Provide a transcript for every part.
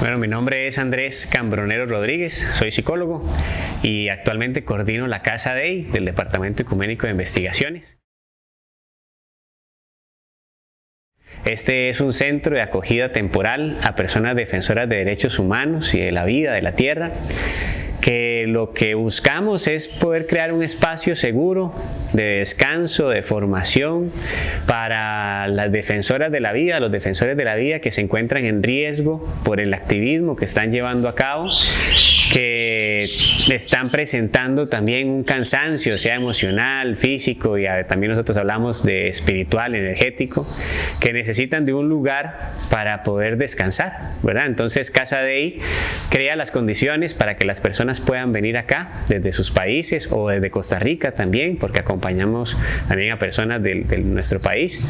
Bueno, mi nombre es Andrés Cambronero Rodríguez, soy psicólogo y actualmente coordino la Casa DEI del Departamento Ecuménico de Investigaciones. Este es un centro de acogida temporal a personas defensoras de derechos humanos y de la vida, de la tierra, que lo que buscamos es poder crear un espacio seguro de descanso, de formación para las defensoras de la vida, los defensores de la vida que se encuentran en riesgo por el activismo que están llevando a cabo que están presentando también un cansancio, sea emocional, físico y también nosotros hablamos de espiritual, energético, que necesitan de un lugar para poder descansar, ¿verdad? Entonces Casa Dei crea las condiciones para que las personas puedan venir acá desde sus países o desde Costa Rica también, porque acompañamos también a personas de, de nuestro país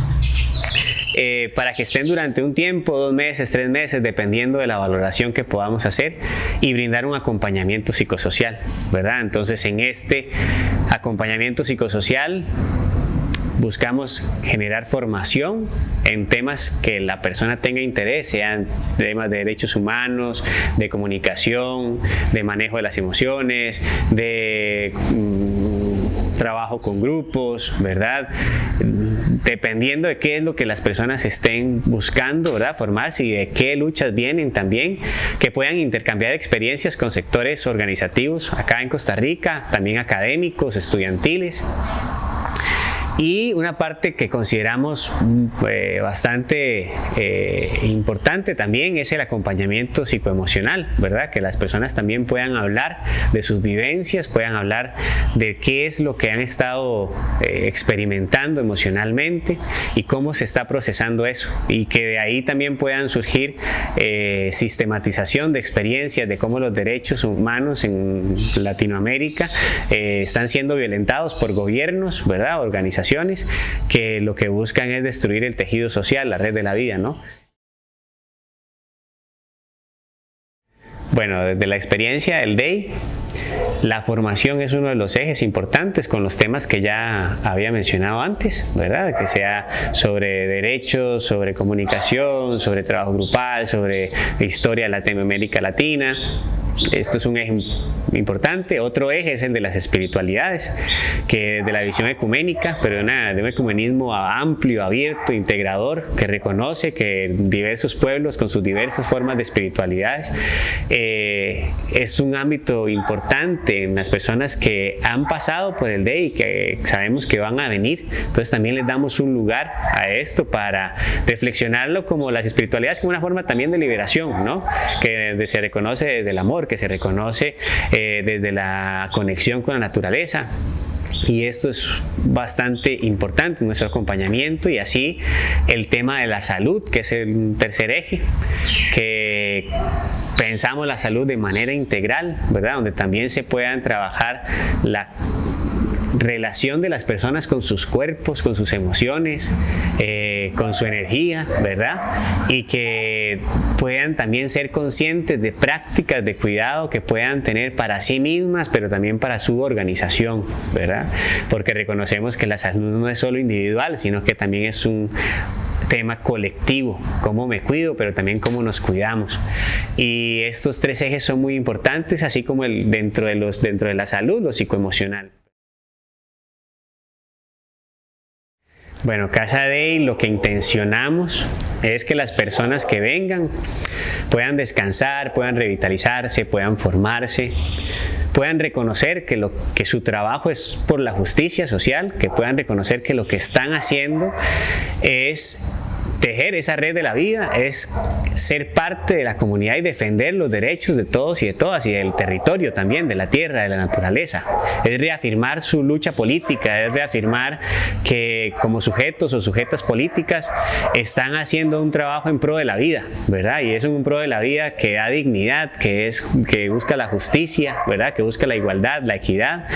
eh, para que estén durante un tiempo, dos meses, tres meses, dependiendo de la valoración que podamos hacer y brindar un acompañamiento psicosocial, ¿verdad? Entonces en este acompañamiento psicosocial buscamos generar formación en temas que la persona tenga interés, sean temas de derechos humanos, de comunicación, de manejo de las emociones, de mm, trabajo con grupos, ¿verdad? dependiendo de qué es lo que las personas estén buscando, ¿verdad? Formarse y de qué luchas vienen también, que puedan intercambiar experiencias con sectores organizativos acá en Costa Rica, también académicos, estudiantiles. Y una parte que consideramos eh, bastante eh, importante también es el acompañamiento psicoemocional, ¿verdad? Que las personas también puedan hablar de sus vivencias, puedan hablar de qué es lo que han estado eh, experimentando emocionalmente y cómo se está procesando eso. Y que de ahí también puedan surgir sistematización de experiencias de cómo los derechos humanos en Latinoamérica están siendo violentados por gobiernos, ¿verdad? Organizaciones que lo que buscan es destruir el tejido social, la red de la vida, ¿no? Bueno, desde la experiencia del DEI, la formación es uno de los ejes importantes con los temas que ya había mencionado antes, ¿verdad? Que sea sobre derechos, sobre comunicación, sobre trabajo grupal, sobre historia de Latina, esto es un eje importante. Otro eje es el de las espiritualidades, que de la visión ecuménica, pero de, de un ecumenismo amplio, abierto, integrador, que reconoce que diversos pueblos con sus diversas formas de espiritualidades eh, es un ámbito importante en las personas que han pasado por el DEI y que sabemos que van a venir. Entonces también les damos un lugar a esto para reflexionarlo como las espiritualidades como una forma también de liberación, ¿no? que se reconoce desde el amor, que se reconoce eh, desde la conexión con la naturaleza. Y esto es bastante importante nuestro acompañamiento y así el tema de la salud, que es el tercer eje, que pensamos la salud de manera integral, ¿verdad? Donde también se puedan trabajar la relación de las personas con sus cuerpos, con sus emociones, eh, con su energía, ¿verdad? Y que puedan también ser conscientes de prácticas de cuidado que puedan tener para sí mismas, pero también para su organización, ¿verdad? Porque reconocemos que la salud no es solo individual, sino que también es un tema colectivo, cómo me cuido, pero también cómo nos cuidamos. Y estos tres ejes son muy importantes, así como el, dentro, de los, dentro de la salud, lo psicoemocional. Bueno, Casa Day lo que intencionamos es que las personas que vengan puedan descansar, puedan revitalizarse, puedan formarse, puedan reconocer que, lo, que su trabajo es por la justicia social, que puedan reconocer que lo que están haciendo es tejer esa red de la vida es ser parte de la comunidad y defender los derechos de todos y de todas y del territorio también, de la tierra, de la naturaleza. Es reafirmar su lucha política, es reafirmar que como sujetos o sujetas políticas están haciendo un trabajo en pro de la vida, ¿verdad? Y es un pro de la vida que da dignidad, que, es, que busca la justicia, ¿verdad? Que busca la igualdad, la equidad.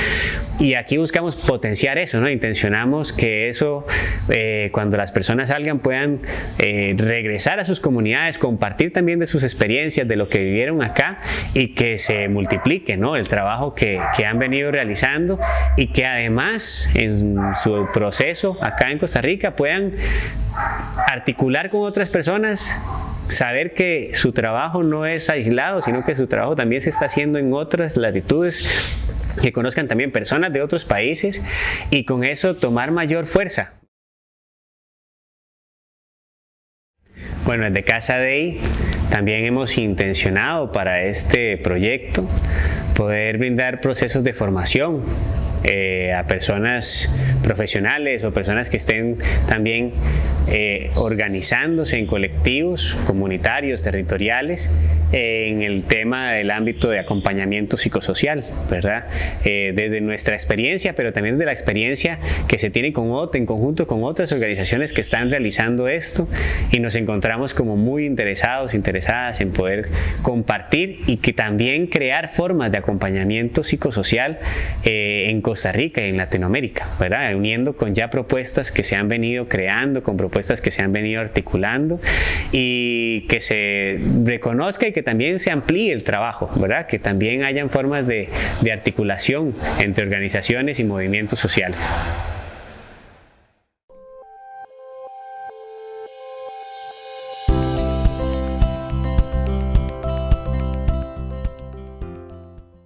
Y aquí buscamos potenciar eso, ¿no? Intencionamos que eso, eh, cuando las personas salgan, puedan eh, regresar a sus comunidades, compartir también de sus experiencias, de lo que vivieron acá y que se multiplique ¿no? el trabajo que, que han venido realizando y que además en su proceso acá en Costa Rica puedan articular con otras personas saber que su trabajo no es aislado, sino que su trabajo también se está haciendo en otras latitudes, que conozcan también personas de otros países y con eso tomar mayor fuerza. Bueno, desde Casa Day también hemos intencionado para este proyecto poder brindar procesos de formación eh, a personas profesionales o personas que estén también eh, organizándose en colectivos comunitarios, territoriales, en el tema del ámbito de acompañamiento psicosocial, ¿verdad? desde nuestra experiencia, pero también desde la experiencia que se tiene con otro, en conjunto con otras organizaciones que están realizando esto y nos encontramos como muy interesados, interesadas en poder compartir y que también crear formas de acompañamiento psicosocial en Costa Rica y en Latinoamérica, ¿verdad? uniendo con ya propuestas que se han venido creando, con propuestas que se han venido articulando y que se reconozca y que también se amplíe el trabajo, ¿verdad? que también hayan formas de, de articulación entre organizaciones y movimientos sociales.